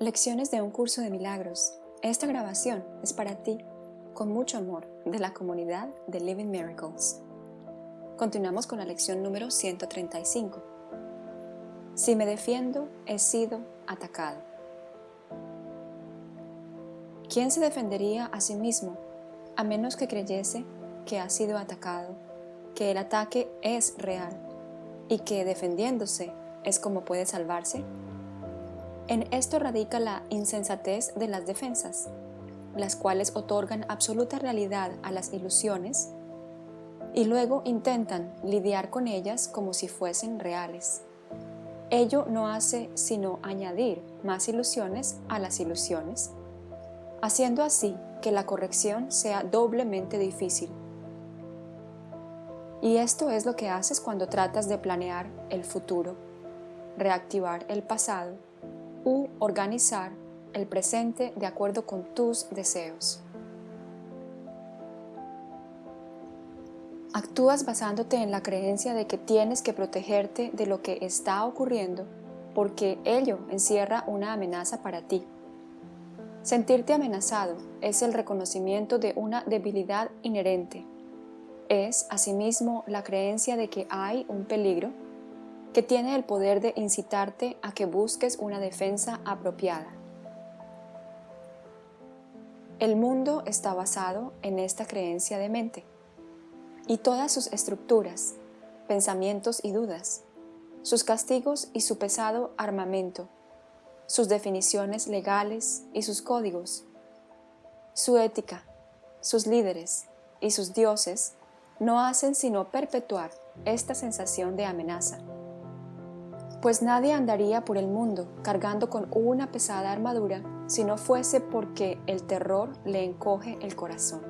Lecciones de un curso de milagros. Esta grabación es para ti, con mucho amor, de la comunidad de Living Miracles. Continuamos con la lección número 135. Si me defiendo, he sido atacado. ¿Quién se defendería a sí mismo a menos que creyese que ha sido atacado, que el ataque es real y que defendiéndose es como puede salvarse? En esto radica la insensatez de las defensas, las cuales otorgan absoluta realidad a las ilusiones y luego intentan lidiar con ellas como si fuesen reales. Ello no hace sino añadir más ilusiones a las ilusiones, haciendo así que la corrección sea doblemente difícil. Y esto es lo que haces cuando tratas de planear el futuro, reactivar el pasado u organizar el presente de acuerdo con tus deseos. Actúas basándote en la creencia de que tienes que protegerte de lo que está ocurriendo porque ello encierra una amenaza para ti. Sentirte amenazado es el reconocimiento de una debilidad inherente. Es, asimismo, la creencia de que hay un peligro que tiene el poder de incitarte a que busques una defensa apropiada. El mundo está basado en esta creencia de mente y todas sus estructuras, pensamientos y dudas, sus castigos y su pesado armamento, sus definiciones legales y sus códigos, su ética, sus líderes y sus dioses no hacen sino perpetuar esta sensación de amenaza pues nadie andaría por el mundo cargando con una pesada armadura si no fuese porque el terror le encoge el corazón.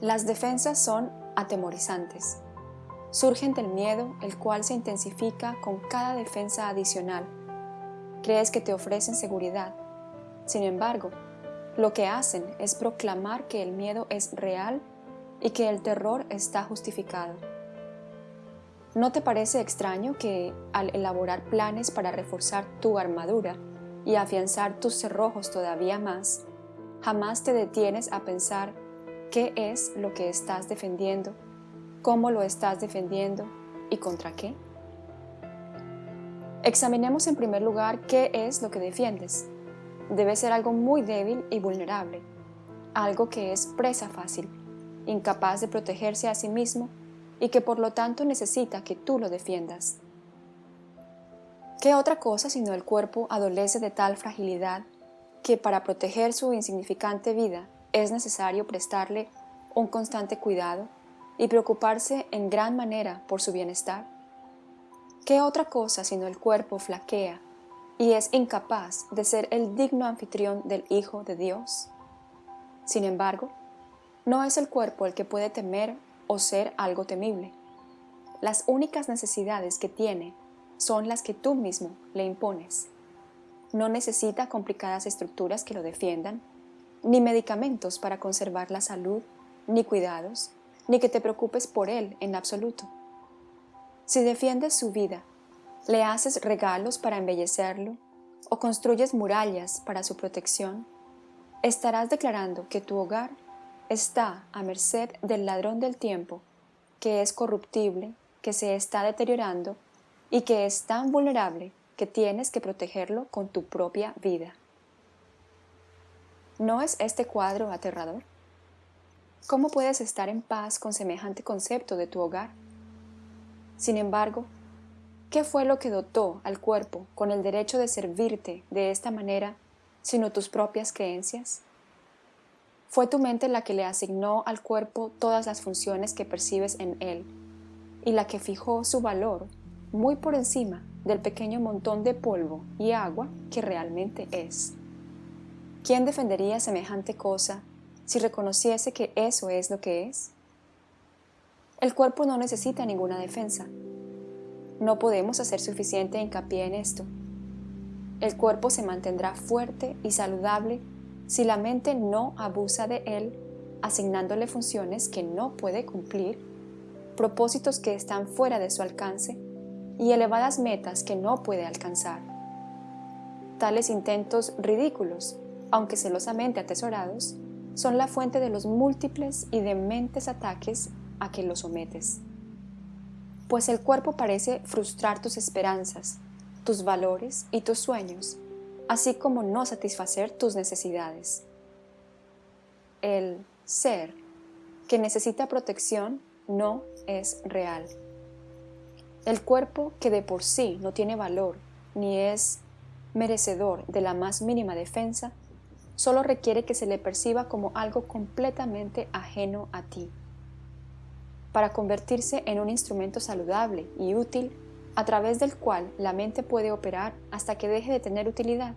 Las defensas son atemorizantes. Surgen del miedo, el cual se intensifica con cada defensa adicional. Crees que te ofrecen seguridad. Sin embargo, lo que hacen es proclamar que el miedo es real y que el terror está justificado. ¿No te parece extraño que al elaborar planes para reforzar tu armadura y afianzar tus cerrojos todavía más, jamás te detienes a pensar qué es lo que estás defendiendo, cómo lo estás defendiendo y contra qué? Examinemos en primer lugar qué es lo que defiendes. Debe ser algo muy débil y vulnerable, algo que es presa fácil, incapaz de protegerse a sí mismo y que por lo tanto necesita que tú lo defiendas. ¿Qué otra cosa sino el cuerpo adolece de tal fragilidad que para proteger su insignificante vida es necesario prestarle un constante cuidado y preocuparse en gran manera por su bienestar? ¿Qué otra cosa sino el cuerpo flaquea y es incapaz de ser el digno anfitrión del Hijo de Dios? Sin embargo, no es el cuerpo el que puede temer o ser algo temible. Las únicas necesidades que tiene son las que tú mismo le impones. No necesita complicadas estructuras que lo defiendan, ni medicamentos para conservar la salud, ni cuidados, ni que te preocupes por él en absoluto. Si defiendes su vida, le haces regalos para embellecerlo o construyes murallas para su protección, estarás declarando que tu hogar está a merced del ladrón del tiempo, que es corruptible, que se está deteriorando y que es tan vulnerable que tienes que protegerlo con tu propia vida. ¿No es este cuadro aterrador? ¿Cómo puedes estar en paz con semejante concepto de tu hogar? Sin embargo, ¿qué fue lo que dotó al cuerpo con el derecho de servirte de esta manera, sino tus propias creencias? Fue tu mente la que le asignó al cuerpo todas las funciones que percibes en él y la que fijó su valor muy por encima del pequeño montón de polvo y agua que realmente es. ¿Quién defendería semejante cosa si reconociese que eso es lo que es? El cuerpo no necesita ninguna defensa. No podemos hacer suficiente hincapié en esto. El cuerpo se mantendrá fuerte y saludable si la mente no abusa de él, asignándole funciones que no puede cumplir, propósitos que están fuera de su alcance y elevadas metas que no puede alcanzar. Tales intentos ridículos, aunque celosamente atesorados, son la fuente de los múltiples y dementes ataques a que lo sometes. Pues el cuerpo parece frustrar tus esperanzas, tus valores y tus sueños, así como no satisfacer tus necesidades. El ser que necesita protección no es real. El cuerpo que de por sí no tiene valor ni es merecedor de la más mínima defensa, solo requiere que se le perciba como algo completamente ajeno a ti, para convertirse en un instrumento saludable y útil a través del cual la mente puede operar hasta que deje de tener utilidad.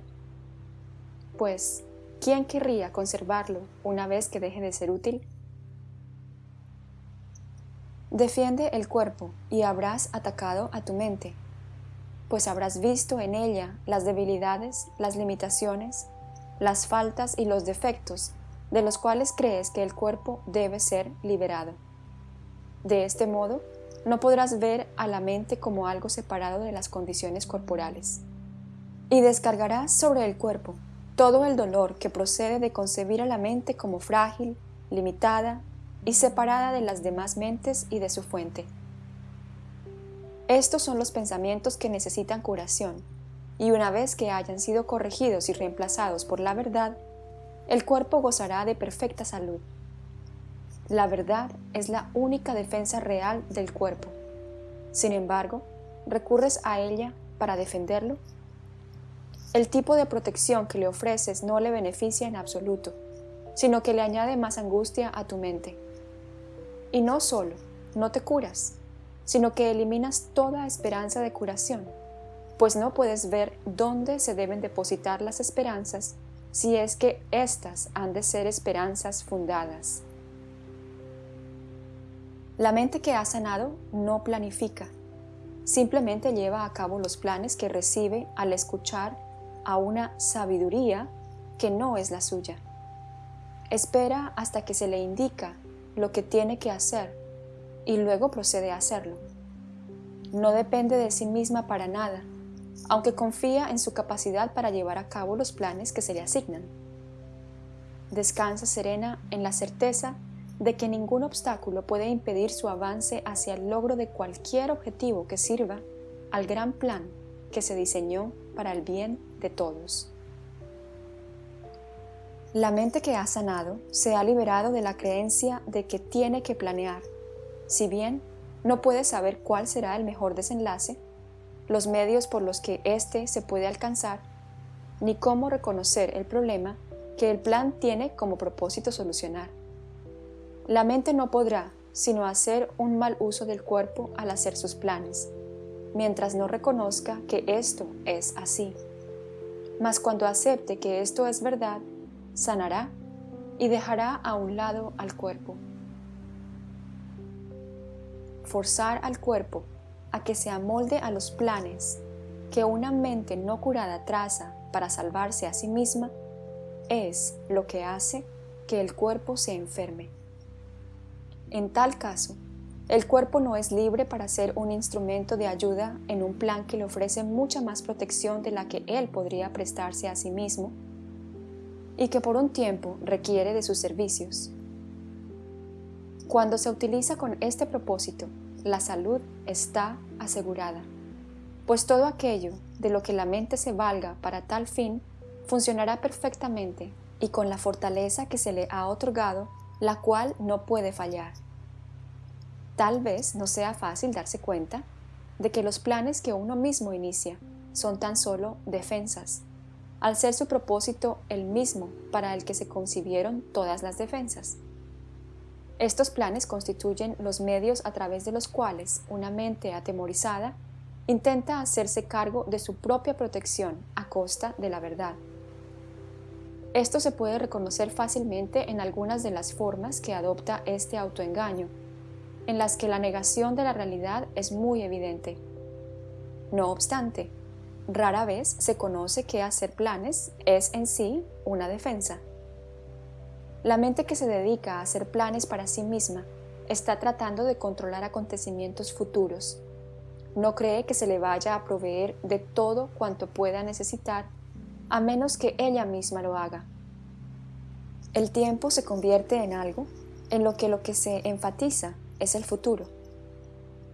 Pues, ¿quién querría conservarlo una vez que deje de ser útil? Defiende el cuerpo y habrás atacado a tu mente, pues habrás visto en ella las debilidades, las limitaciones, las faltas y los defectos de los cuales crees que el cuerpo debe ser liberado. De este modo, no podrás ver a la mente como algo separado de las condiciones corporales. Y descargarás sobre el cuerpo todo el dolor que procede de concebir a la mente como frágil, limitada y separada de las demás mentes y de su fuente. Estos son los pensamientos que necesitan curación, y una vez que hayan sido corregidos y reemplazados por la verdad, el cuerpo gozará de perfecta salud. La verdad es la única defensa real del cuerpo. Sin embargo, ¿recurres a ella para defenderlo? El tipo de protección que le ofreces no le beneficia en absoluto, sino que le añade más angustia a tu mente. Y no solo, no te curas, sino que eliminas toda esperanza de curación pues no puedes ver dónde se deben depositar las esperanzas si es que éstas han de ser esperanzas fundadas. La mente que ha sanado no planifica, simplemente lleva a cabo los planes que recibe al escuchar a una sabiduría que no es la suya. Espera hasta que se le indica lo que tiene que hacer y luego procede a hacerlo. No depende de sí misma para nada, aunque confía en su capacidad para llevar a cabo los planes que se le asignan. Descansa serena en la certeza de que ningún obstáculo puede impedir su avance hacia el logro de cualquier objetivo que sirva al gran plan que se diseñó para el bien de todos. La mente que ha sanado se ha liberado de la creencia de que tiene que planear, si bien no puede saber cuál será el mejor desenlace los medios por los que éste se puede alcanzar, ni cómo reconocer el problema que el plan tiene como propósito solucionar. La mente no podrá sino hacer un mal uso del cuerpo al hacer sus planes, mientras no reconozca que esto es así. Mas cuando acepte que esto es verdad, sanará y dejará a un lado al cuerpo. Forzar al cuerpo a que se amolde a los planes que una mente no curada traza para salvarse a sí misma, es lo que hace que el cuerpo se enferme. En tal caso, el cuerpo no es libre para ser un instrumento de ayuda en un plan que le ofrece mucha más protección de la que él podría prestarse a sí mismo y que por un tiempo requiere de sus servicios. Cuando se utiliza con este propósito, la salud está asegurada, pues todo aquello de lo que la mente se valga para tal fin funcionará perfectamente y con la fortaleza que se le ha otorgado, la cual no puede fallar. Tal vez no sea fácil darse cuenta de que los planes que uno mismo inicia son tan solo defensas, al ser su propósito el mismo para el que se concibieron todas las defensas. Estos planes constituyen los medios a través de los cuales una mente atemorizada intenta hacerse cargo de su propia protección a costa de la verdad. Esto se puede reconocer fácilmente en algunas de las formas que adopta este autoengaño, en las que la negación de la realidad es muy evidente. No obstante, rara vez se conoce que hacer planes es en sí una defensa. La mente que se dedica a hacer planes para sí misma está tratando de controlar acontecimientos futuros, no cree que se le vaya a proveer de todo cuanto pueda necesitar, a menos que ella misma lo haga. El tiempo se convierte en algo en lo que lo que se enfatiza es el futuro,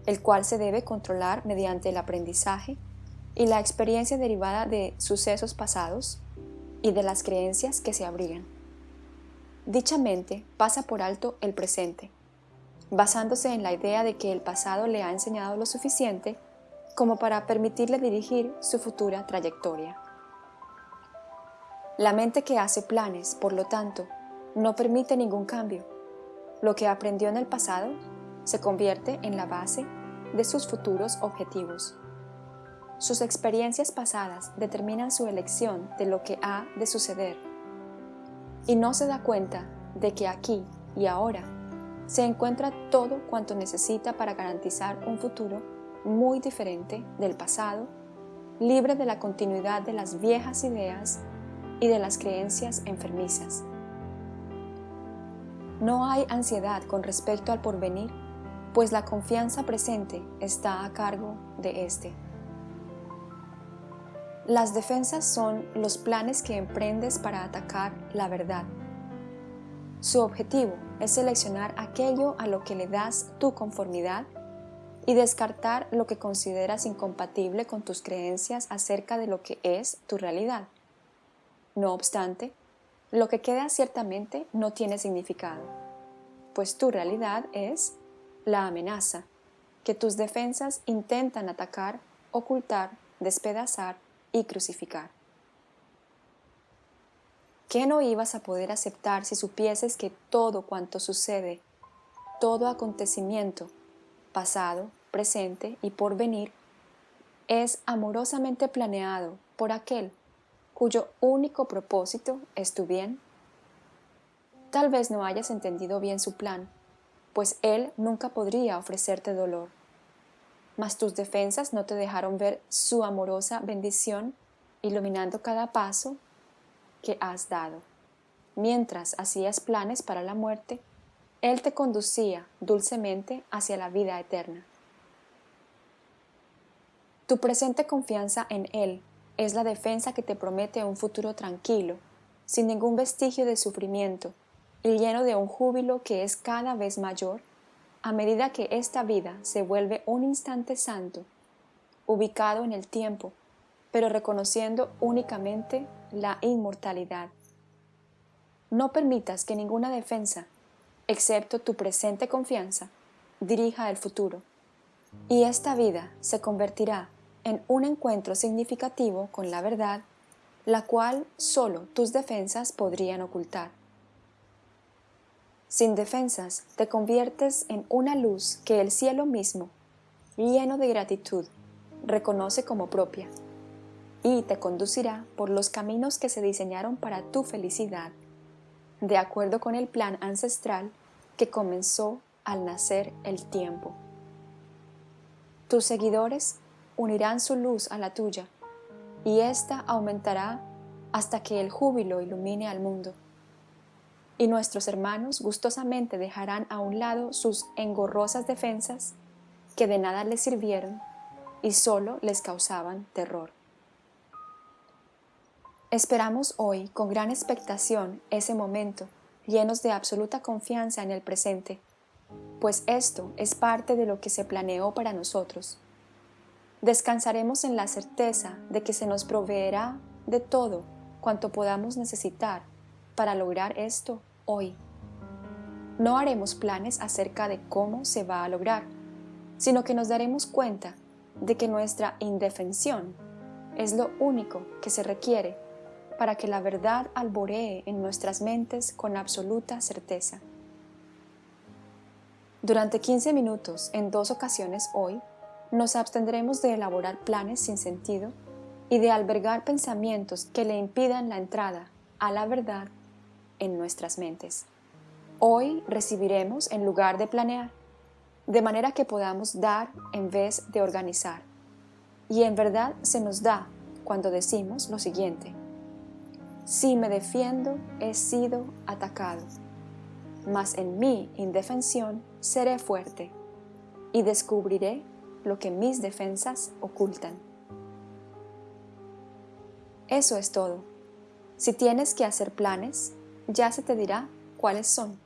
el cual se debe controlar mediante el aprendizaje y la experiencia derivada de sucesos pasados y de las creencias que se abrigan. Dicha mente pasa por alto el presente, basándose en la idea de que el pasado le ha enseñado lo suficiente como para permitirle dirigir su futura trayectoria. La mente que hace planes, por lo tanto, no permite ningún cambio. Lo que aprendió en el pasado se convierte en la base de sus futuros objetivos. Sus experiencias pasadas determinan su elección de lo que ha de suceder y no se da cuenta de que aquí y ahora se encuentra todo cuanto necesita para garantizar un futuro muy diferente del pasado, libre de la continuidad de las viejas ideas y de las creencias enfermizas. No hay ansiedad con respecto al porvenir, pues la confianza presente está a cargo de éste. Las defensas son los planes que emprendes para atacar la verdad. Su objetivo es seleccionar aquello a lo que le das tu conformidad y descartar lo que consideras incompatible con tus creencias acerca de lo que es tu realidad. No obstante, lo que queda ciertamente no tiene significado, pues tu realidad es la amenaza que tus defensas intentan atacar, ocultar, despedazar y crucificar. ¿Qué no ibas a poder aceptar si supieses que todo cuanto sucede, todo acontecimiento, pasado, presente y por venir, es amorosamente planeado por aquel cuyo único propósito es tu bien? Tal vez no hayas entendido bien su plan, pues él nunca podría ofrecerte dolor mas tus defensas no te dejaron ver su amorosa bendición iluminando cada paso que has dado. Mientras hacías planes para la muerte, Él te conducía dulcemente hacia la vida eterna. Tu presente confianza en Él es la defensa que te promete un futuro tranquilo, sin ningún vestigio de sufrimiento y lleno de un júbilo que es cada vez mayor a medida que esta vida se vuelve un instante santo, ubicado en el tiempo, pero reconociendo únicamente la inmortalidad. No permitas que ninguna defensa, excepto tu presente confianza, dirija el futuro, y esta vida se convertirá en un encuentro significativo con la verdad, la cual solo tus defensas podrían ocultar. Sin defensas, te conviertes en una luz que el cielo mismo, lleno de gratitud, reconoce como propia y te conducirá por los caminos que se diseñaron para tu felicidad, de acuerdo con el plan ancestral que comenzó al nacer el tiempo. Tus seguidores unirán su luz a la tuya, y ésta aumentará hasta que el júbilo ilumine al mundo y nuestros hermanos gustosamente dejarán a un lado sus engorrosas defensas que de nada les sirvieron y solo les causaban terror. Esperamos hoy con gran expectación ese momento, llenos de absoluta confianza en el presente, pues esto es parte de lo que se planeó para nosotros. Descansaremos en la certeza de que se nos proveerá de todo cuanto podamos necesitar para lograr esto hoy. No haremos planes acerca de cómo se va a lograr, sino que nos daremos cuenta de que nuestra indefensión es lo único que se requiere para que la verdad alboree en nuestras mentes con absoluta certeza. Durante 15 minutos, en dos ocasiones hoy, nos abstendremos de elaborar planes sin sentido y de albergar pensamientos que le impidan la entrada a la verdad en nuestras mentes. Hoy recibiremos en lugar de planear, de manera que podamos dar en vez de organizar. Y en verdad se nos da cuando decimos lo siguiente. Si me defiendo, he sido atacado, mas en mi indefensión seré fuerte y descubriré lo que mis defensas ocultan. Eso es todo. Si tienes que hacer planes, ya se te dirá cuáles son.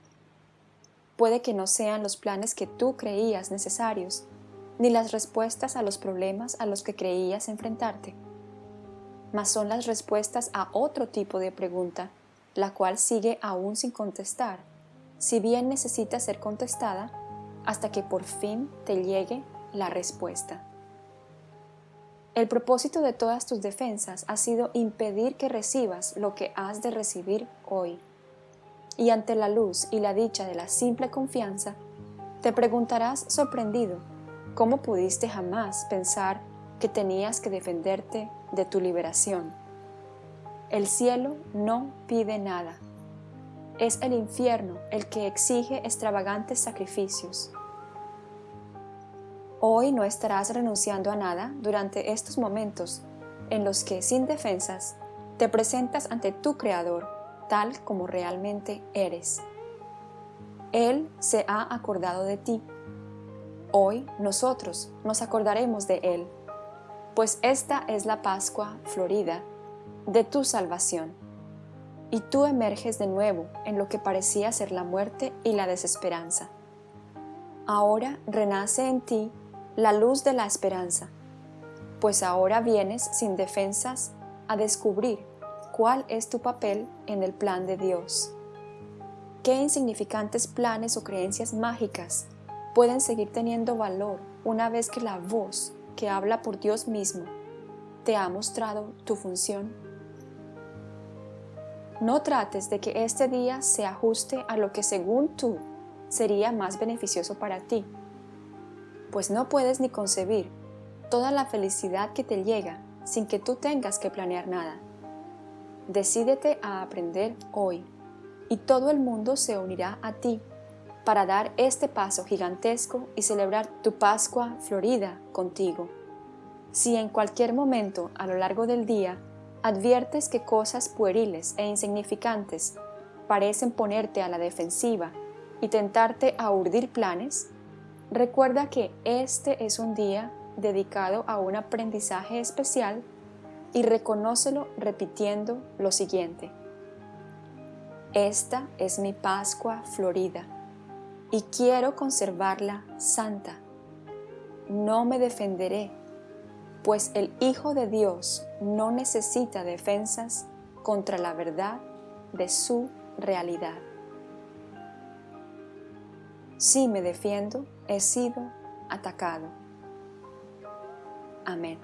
Puede que no sean los planes que tú creías necesarios, ni las respuestas a los problemas a los que creías enfrentarte, mas son las respuestas a otro tipo de pregunta, la cual sigue aún sin contestar, si bien necesita ser contestada hasta que por fin te llegue la respuesta. El propósito de todas tus defensas ha sido impedir que recibas lo que has de recibir hoy. Y ante la luz y la dicha de la simple confianza, te preguntarás sorprendido cómo pudiste jamás pensar que tenías que defenderte de tu liberación. El cielo no pide nada. Es el infierno el que exige extravagantes sacrificios. Hoy no estarás renunciando a nada durante estos momentos en los que, sin defensas, te presentas ante tu Creador tal como realmente eres. Él se ha acordado de ti. Hoy nosotros nos acordaremos de Él, pues esta es la Pascua florida de tu salvación. Y tú emerges de nuevo en lo que parecía ser la muerte y la desesperanza. Ahora renace en ti la luz de la esperanza, pues ahora vienes sin defensas a descubrir cuál es tu papel en el plan de Dios. ¿Qué insignificantes planes o creencias mágicas pueden seguir teniendo valor una vez que la voz que habla por Dios mismo te ha mostrado tu función? No trates de que este día se ajuste a lo que según tú sería más beneficioso para ti pues no puedes ni concebir toda la felicidad que te llega sin que tú tengas que planear nada. Decídete a aprender hoy y todo el mundo se unirá a ti para dar este paso gigantesco y celebrar tu Pascua florida contigo. Si en cualquier momento a lo largo del día adviertes que cosas pueriles e insignificantes parecen ponerte a la defensiva y tentarte a urdir planes, Recuerda que este es un día dedicado a un aprendizaje especial y reconócelo repitiendo lo siguiente. Esta es mi Pascua florida y quiero conservarla santa. No me defenderé, pues el Hijo de Dios no necesita defensas contra la verdad de su realidad. Si me defiendo, he sido atacado. Amén.